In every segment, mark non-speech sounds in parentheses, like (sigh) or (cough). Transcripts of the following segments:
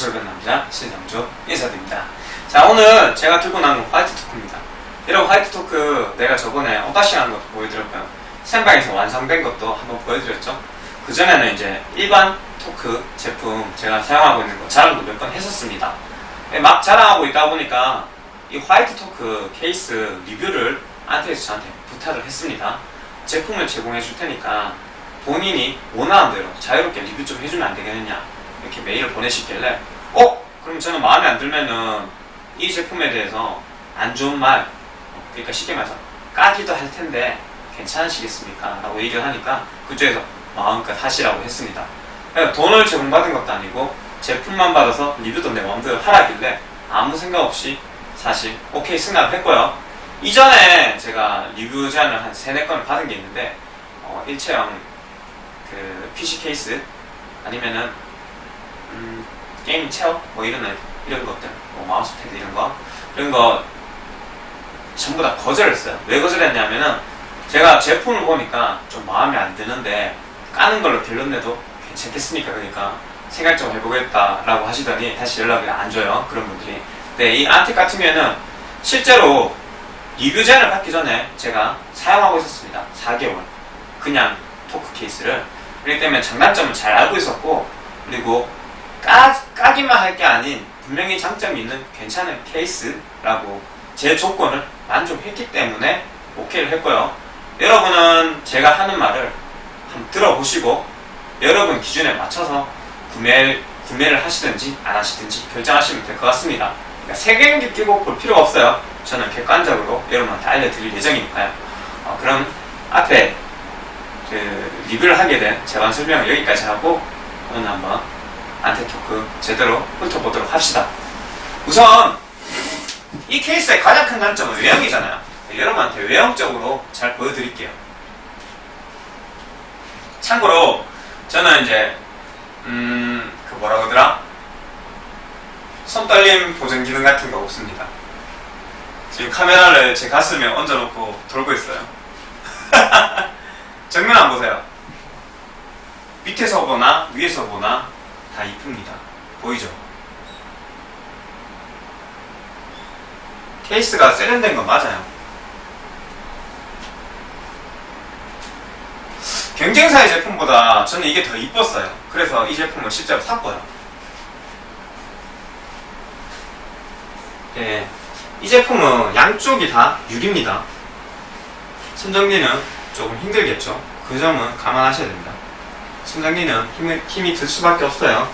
고철변 남자 신정주 인사드립니다. 자 오늘 제가 들고 나온 건 화이트 토크입니다. 여러분 화이트 토크 내가 저번에 unboxing 하는 것도 보여드렸고요. 생방에서 완성된 것도 한번 보여드렸죠. 그 전에는 이제 일반 토크 제품 제가 사용하고 있는 거 자랑도 몇 번 했었습니다. 예, 막 자랑하고 있다 보니까 이 화이트 토크 케이스 리뷰를 안텍에서 저한테 부탁을 했습니다. 제품을 제공해 줄 테니까 본인이 원하는 대로 자유롭게 리뷰 좀 해주면 안 되겠느냐 이렇게 메일을 보내시길래 어? 그럼 저는 마음에 안 들면은 이 제품에 대해서 안 좋은 말 어, 그러니까 쉽게 말해서 까기도 할 텐데 괜찮으시겠습니까? 라고 얘기를 하니까 그쪽에서 마음껏 하시라고 했습니다. 돈을 제공받은 것도 아니고 제품만 받아서 리뷰도 내 마음대로 하라길래 아무 생각 없이 사실 오케이 승낙을 했고요. 이전에 제가 리뷰 제안을 한 3, 4건을 받은 게 있는데 어, 일체형 그 PC 케이스 아니면은 음, 게임 chair 뭐 이런 애- 이런 것들 뭐 마우스 패드 이런 거 이런 거 전부 다 거절했어요. 왜 거절했냐면은 제가 제품을 보니까 좀 마음에 안 드는데 까는 걸로 내도 괜찮겠습니까? 그러니까 생각 좀 해보겠다 라고 하시더니 다시 연락이 안 줘요. 그런 분들이. 근데 이 안텍 같은 경우에는 실제로 리뷰 제안을 받기 전에 제가 사용하고 있었습니다. 4개월. 그냥 토크 케이스를. 그렇기 때문에 장단점을 잘 알고 있었고, 그리고 까, 까기만 할 게 아닌 분명히 장점이 있는 괜찮은 케이스라고 제 조건을 만족했기 때문에 오케이를 했고요. 여러분은 제가 하는 말을 한번 들어보시고 여러분 기준에 맞춰서 구매, 구매를 하시든지 안 하시든지 결정하시면 될 것 같습니다. 그러니까 세 경기 끼고 볼 필요가 없어요. 저는 객관적으로 여러분한테 알려드릴 예정이니까요. 어, 그럼 앞에 그 리뷰를 하게 된 제반 설명을 여기까지 하고 오늘 한번 안테토크 제대로 훑어보도록 합시다. 우선 이 케이스의 가장 큰 단점은 외형이잖아요. 여러분한테 외형적으로 잘 보여드릴게요. 참고로 저는 이제 음, 그 뭐라 그러더라? 손떨림 보정 기능 같은 거 없습니다. 지금 카메라를 제 가슴에 얹어놓고 돌고 있어요. (laughs) 정면 안 보세요. 밑에서 보나 위에서 보나 다 이쁩니다. 보이죠? 케이스가 세련된 건 맞아요. 경쟁사의 제품보다 저는 이게 더 이뻤어요. 그래서 이 제품을 실제로 샀고요. 예, 이 제품은 양쪽이 다 유리입니다. 손정리는 조금 힘들겠죠. 그 점은 감안하셔야 됩니다. 손정리는 힘이, 힘이 들 수밖에 없어요.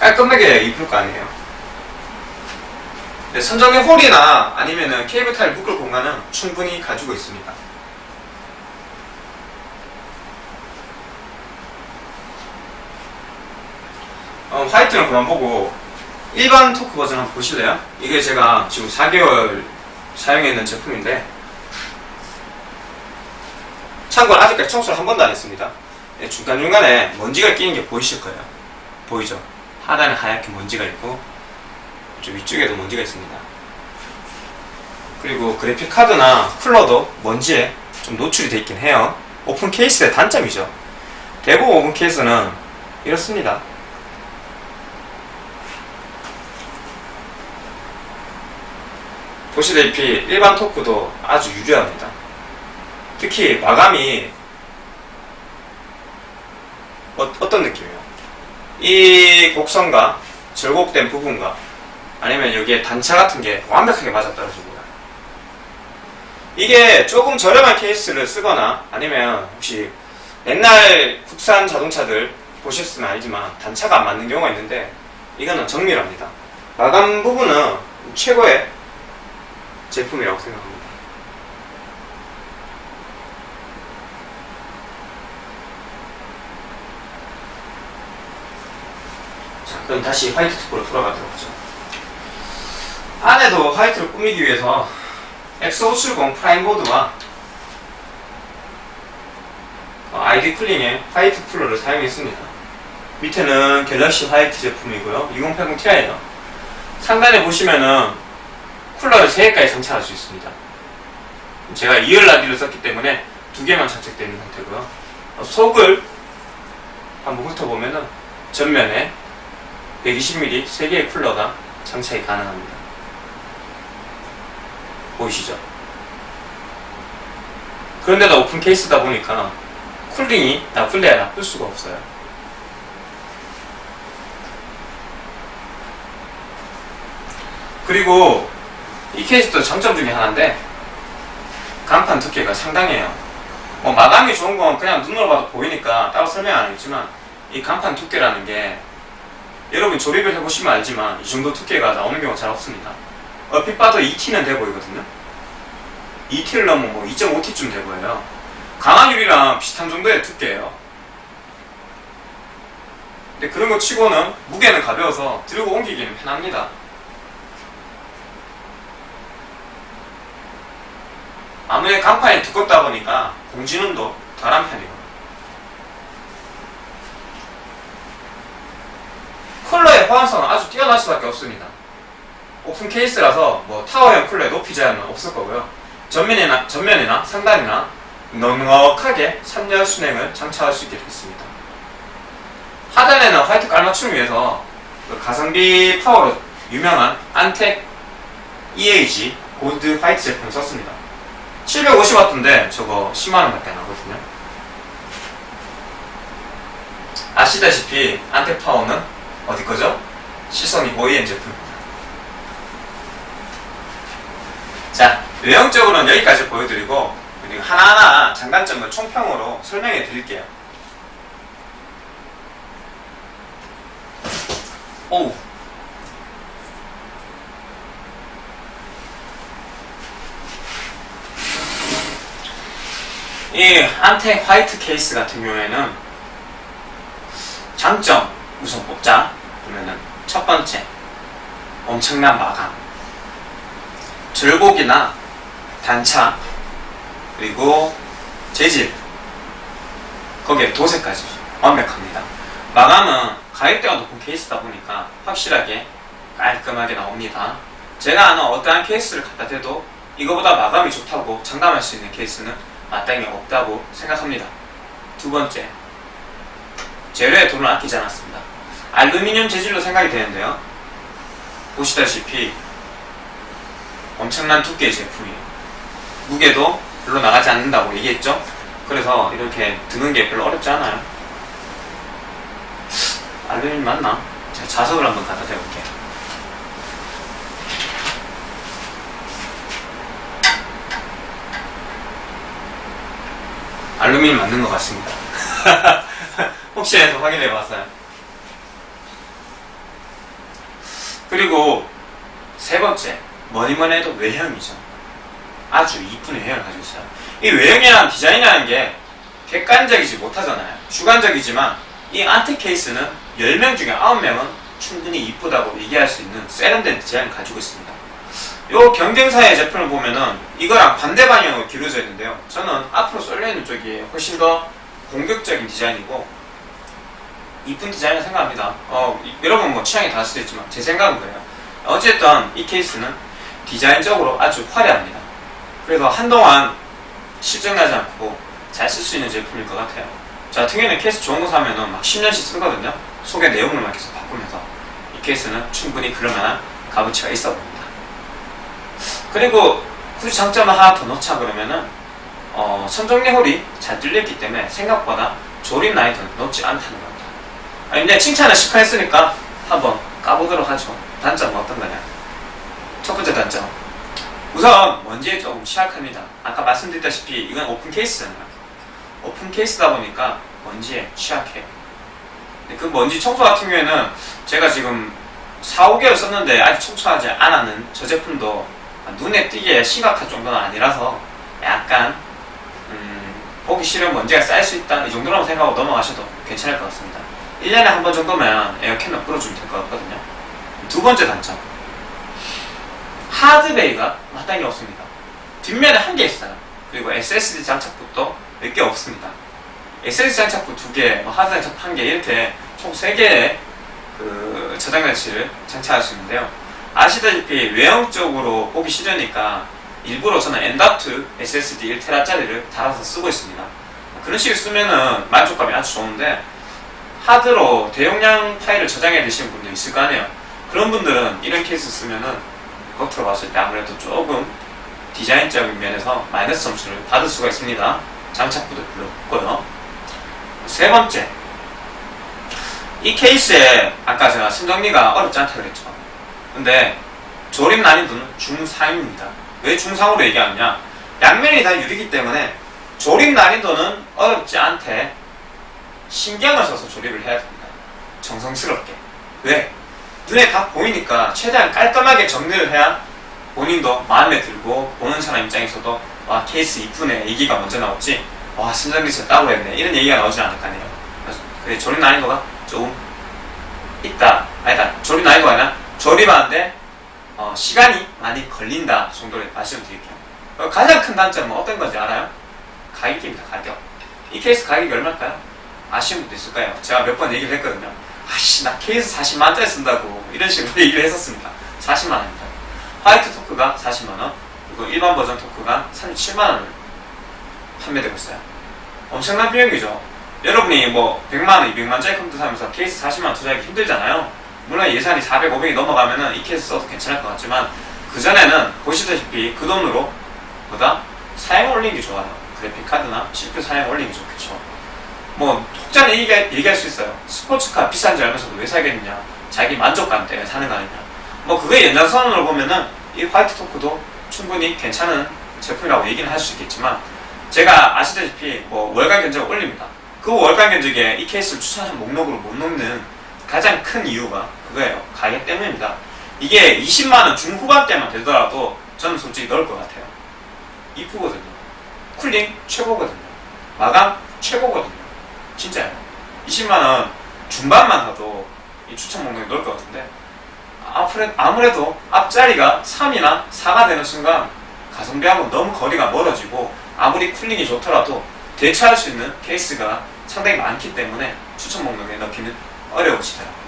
깔끔하게 입을 거 아니에요. 네, 선정리 홀이나 아니면은 케이블 타일 묶을 공간은 충분히 가지고 있습니다. 어, 화이트는 그만 보고 일반 토크 버전 한번 보실래요? 이게 제가 지금 4개월 사용했는 제품인데 참고로 아직까지 청소를 한 번도 안 했습니다. 네, 중간중간에 먼지가 끼는 게 보이실 거예요. 보이죠? 하단에 하얗게 먼지가 있고 저 위쪽에도 먼지가 있습니다. 그리고 그래픽 카드나 쿨러도 먼지에 좀 노출이 되어 있긴 해요. 오픈 케이스의 단점이죠. 대부분 오픈 케이스는 이렇습니다. 보시다시피 일반 토크도 아주 유려합니다. 특히 마감이 어, 어떤 느낌이에요? 이 곡선과 절곡된 부분과 아니면 여기에 단차 같은 게 완벽하게 맞아떨어집니다. 이게 조금 저렴한 케이스를 쓰거나 아니면 혹시 옛날 국산 자동차들 보셨으면 알지만 단차가 안 맞는 경우가 있는데 이거는 정밀합니다. 마감 부분은 최고의 제품이라고 생각합니다. 자, 그럼 다시 화이트 투표로 돌아가도록 하죠. 안에도 화이트를 꾸미기 위해서 X570 프라임 보드와 어, 아이디 쿨링의 화이트 쿨러를 사용했습니다. 밑에는 갤럭시 화이트 제품이고요. 2080 Ti예요. 상단에 보시면은 쿨러를 3개까지 장착할 수 있습니다. 제가 2열 라디를 썼기 때문에 두 개만 장착되어 있는 상태고요. 어, 속을 한번 훑어보면은 전면에 120mm 3개의 쿨러가 장착이 가능합니다. 보이시죠? 그런데도 오픈 케이스다 보니까 쿨링이 나쁠래야 나쁠 수가 없어요. 그리고 이 케이스도 장점 중에 하나인데 간판 두께가 상당해요. 뭐 마감이 좋은 건 그냥 눈으로 봐도 보이니까 따로 설명 안 하겠지만 이 간판 두께라는 게 여러분 조립을 해보시면 알지만 이 정도 두께가 나오는 경우가 잘 없습니다. 얼핏 봐도 2T는 돼 보이거든요. 2T를 넘으면 뭐 2.5T쯤 돼 보여요. 강한 유리랑 비슷한 정도의 두께예요. 근데 그런 거 치고는 무게는 가벼워서 들고 옮기기는 편합니다. 아무래도 강판이 두껍다 보니까 공진음도 덜한 편이고 쿨러의 호환성은 아주 뛰어날 수밖에 없습니다. 오픈 케이스라서 뭐 타워형 쿨러의 높이 제한은 없을 거고요. 전면이나, 전면이나 상단이나 넉넉하게 3열 수랭을 장착할 수 있게 됐습니다. 하단에는 화이트 깔맞춤을 위해서 그 가성비 파워로 유명한 안텍 EAG 골드 화이트 제품을 썼습니다. 750W인데 저거 10만원 밖에 안 하거든요. 아시다시피 안텍 파워는 어디 거죠? 시선이 OEM 제품입니다. 자, 외형적으로는 여기까지 보여드리고 그리고 하나하나 장단점을 총평으로 설명해 드릴게요. 오우. 이 안텍 화이트 케이스 같은 경우에는 장점 우선 뽑자 그러면은 첫 번째 엄청난 마감. 절곡이나 단차 그리고 재질. 거기에 도색까지 완벽합니다. 마감은 가격대가 높은 케이스다 보니까 확실하게 깔끔하게 나옵니다. 제가 아는 어떠한 케이스를 갖다 대도 이거보다 마감이 좋다고 장담할 수 있는 케이스는 마땅히 없다고 생각합니다. 두 번째 재료에 돈을 아끼지 않았습니다 알루미늄 재질로 생각이 되는데요. 보시다시피 엄청난 두께의 제품이에요. 무게도 별로 나가지 않는다고 얘기했죠? 그래서 이렇게 드는 게 별로 어렵지 않아요. 알루미늄 맞나? 제가 자석을 한번 갖다 대볼게요. 알루미늄 맞는 것 같습니다. (laughs) 혹시 해서 확인해 봤어요 그리고 세 번째 뭐니뭐니 해도 외형이죠. 아주 이쁜 외형을 가지고 있어요. 이 외형이란 디자인이라는 게 객관적이지 못하잖아요. 주관적이지만 이 안텍 케이스는 10명 중에 9명은 충분히 이쁘다고 얘기할 수 있는 세련된 디자인을 가지고 있습니다. 요 경쟁사의 제품을 보면은 이거랑 반대 방향으로 기울어져 있는데요. 저는 앞으로 쏠려있는 쪽이 훨씬 더 공격적인 디자인이고 이쁜 디자인을 생각합니다. 어, 여러분 뭐 취향이 다를 수도 있지만 제 생각은 그래요. 어쨌든 이 케이스는 디자인적으로 아주 화려합니다. 그래서 한동안 실증나지 않고 잘 쓸 수 있는 제품일 것 같아요. 저 같은 경우에는 케이스 좋은 거 사면은 막 10년씩 쓰거든요. 속에 내용물만 계속 바꾸면서 이 케이스는 충분히 그럴만한 값어치가 있어 보입니다. 그리고 굳이 장점을 하나 더 넣자 그러면은 어, 선정리 홀이 잘 뚫렸기 때문에 생각보다 조립 난이도는 높지 않다는 겁니다 아니, 근데 칭찬을 시커 했으니까 한번 까보도록 하죠. 단점은 어떤 거냐? 첫 번째 단점. 우선 먼지에 조금 취약합니다. 아까 말씀드렸다시피 이건 오픈 케이스잖아요. 오픈 케이스다 보니까 먼지에 취약해요. 그 먼지 청소 같은 경우에는 제가 지금 4, 5개월 썼는데 아직 청소하지 않았는 저 제품도 눈에 띄게 심각한 정도는 아니라서 약간 음, 보기 싫은 먼지가 쌓일 수 있다. 이 정도라고 생각하고 넘어가셔도 괜찮을 것 같습니다 1년에 한 번 정도면 에어캔을 끌어주면 될 것 같거든요. 두 번째 단점. 하드베이가 마땅히 없습니다. 뒷면에 한 개 있어요. 그리고 SSD 장착부도 몇개 없습니다. SSD 장착부 두 개, 뭐 하드 장착부 한개 이렇게 총 세 개의 그 저장 장치를 장착할 수 있는데요. 아시다시피 외형적으로 보기 싫으니까 일부러 저는 엔다트 SSD 1TB짜리를 달아서 쓰고 있습니다. 그런 식으로 쓰면은 만족감이 아주 좋은데 하드로 대용량 파일을 저장해 두시는 분도 있을 거 아니에요. 그런 분들은 이런 케이스 쓰면은 겉으로 봤을 때 아무래도 조금 디자인적인 면에서 마이너스 점수를 받을 수가 있습니다. 장착부도 별로 없고요. 세 번째. 이 케이스에 아까 제가 순정리가 어렵지 않다 그랬죠. 근데 조립 난이도는 중3입니다. 왜 중3으로 얘기하느냐? 양면이 다 유리기 때문에 조립 난이도는 어렵지 않대. 신경을 써서 조립을 해야 됩니다. 정성스럽게. 왜? 눈에 다 보이니까 최대한 깔끔하게 정리를 해야 본인도 마음에 들고 보는 사람 입장에서도 와 케이스 이쁘네 얘기가 먼저 나오지 와 순정리 썼다고 했네 이런 얘기가 나오지 않을 거 아니에요. 그래 조립 난이도가 조금 있다. 아니다. 조립 난이도가 아니라 조립하는데 어, 시간이 많이 걸린다 정도로 말씀드릴게요. 어, 가장 큰 단점은 어떤 건지 알아요? 가격입니다. 가격. 이 케이스 가격이 얼마일까요? 아시는 분도 있을 까요 제가 몇 번 얘기를 했거든요. 아씨 나 케이스 40만원짜리 쓴다고 이런 식으로 (laughs) 얘기를 했었습니다. 40만원입니다. 화이트 토크가 40만원 그리고 일반 버전 토크가 37만원을 판매되고 있어요. 엄청난 비용이죠. 여러분이 뭐 100만원, 200만원짜리 컴퓨터 사면서 케이스 40만원 투자하기 힘들잖아요. 물론 예산이 400, 500이 넘어가면은 이 케이스 써도 괜찮을 것 같지만 그전에는 보시다시피 그 돈으로 보다 사양 올리는 게 좋아요. 그래픽 카드나 CPU 사양 올리는 게 좋겠죠. 뭐 혹자는 얘기, 얘기할 수 있어요. 스포츠카 비싼 줄 알면서도 왜 사겠느냐. 자기 만족감 때문에 사는 거 아니냐. 뭐 그거의 연장선으로 보면은 이 화이트 토크도 충분히 괜찮은 제품이라고 얘기는 할 수 있겠지만 제가 아시다시피 뭐 월간 견적을 올립니다. 그 월간 견적에 이 케이스를 추천한 목록으로 못 넣는 가장 큰 이유가 그거예요. 가격 때문입니다. 이게 20만원 중후반대만 되더라도 저는 솔직히 넣을 것 같아요. 이쁘거든요. 쿨링 최고거든요. 마감 최고거든요. 진짜요. 20만원 중반만 하도 이 추천 목록에 넣을 것 같은데 아무래도 앞자리가 3이나 4가 되는 순간 가성비하고 너무 거리가 멀어지고 아무리 cooling이 좋더라도 대체할 수 있는 케이스가 상당히 많기 때문에 추천 목록에 넣기는 어려우시더라고요.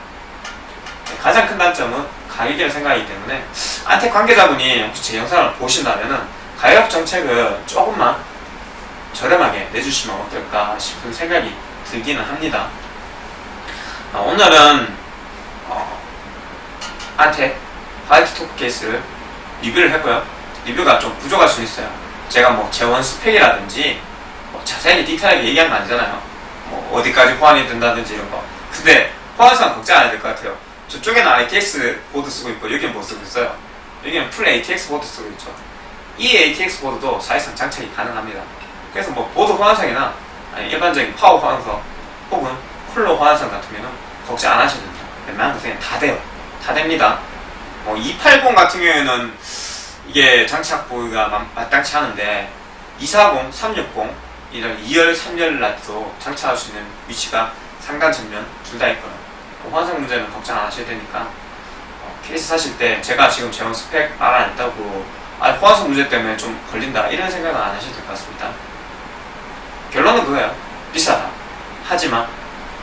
가장 큰 단점은 가격이라는 생각이기 때문에 안텍 관계자분이 혹시 제 영상을 보신다면 가격 정책을 조금만 저렴하게 내주시면 어떨까 싶은 생각이 들기는 합니다. 어, 오늘은 어, 안텍 화이트 토크 케이스를 리뷰를 했고요. 리뷰가 좀 부족할 수 있어요. 제가 뭐 제원 스펙이라든지 뭐 자세히 디테일하게 얘기한 거 아니잖아요. 뭐 어디까지 호환이 된다든지 이런 거. 근데 호환상 걱정 안 해야 될 것 같아요. 저쪽에는 ATX 보드 쓰고 있고 여기는 뭐 쓰고 있어요. 여기는 full ATX 보드 쓰고 있죠. E-ATX 보드도 사실상 장착이 가능합니다. 그래서 뭐 보드 호환상이나 일반적인 파워 호환상 혹은 쿨러 호환상 같으면 걱정 안 하셔도 됩니다. 웬만한 거 그냥 다 돼요. 다 됩니다. 뭐 280 같은 경우에는 이게 장착 보기가 마땅치 않은데 240, 360 이런 2열, 3열 라디도 장착할 수 있는 위치가 상단 전면 둘 다 있거든요. 호환상 문제는 걱정 안 하셔야 되니까 어, 케이스 사실 때 제가 지금 제원 스펙 말 안 했다고 아, 호환성 문제 때문에 좀 걸린다 이런 생각은 안 하셔도 될 것 같습니다. 결론은 그거예요. 비싸다. 하지만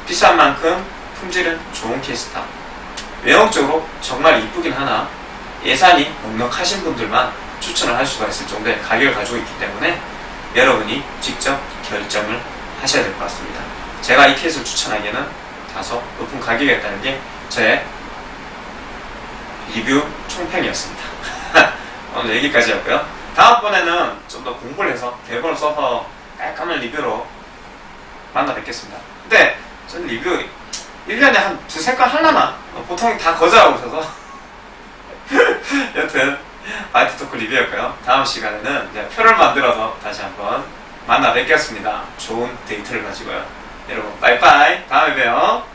비싼 만큼 품질은 좋은 케이스다. 외형적으로 정말 이쁘긴 하나 예산이 넉넉하신 분들만 추천을 할 수가 있을 정도의 가격을 가지고 있기 때문에 여러분이 직접 결정을 하셔야 될 것 같습니다. 제가 이 케이스를 추천하기에는 다소 높은 가격이었다는 게 제 리뷰 총평이었습니다. (laughs) 오늘 여기까지였고요. 다음번에는 좀 더 공부를 해서 대본을 써서 깔끔한 리뷰로 만나 뵙겠습니다. 근데 저는 리뷰 1년에 한 두세 건 하려나? 보통 다 거절하고 있어서 (laughs) 여튼 화이트 토크 리뷰였고요. 다음 시간에는 이제 표를 만들어서 다시 한번 만나 뵙겠습니다. 좋은 데이터를 가지고요. 여러분 빠이빠이 다음에 봬요.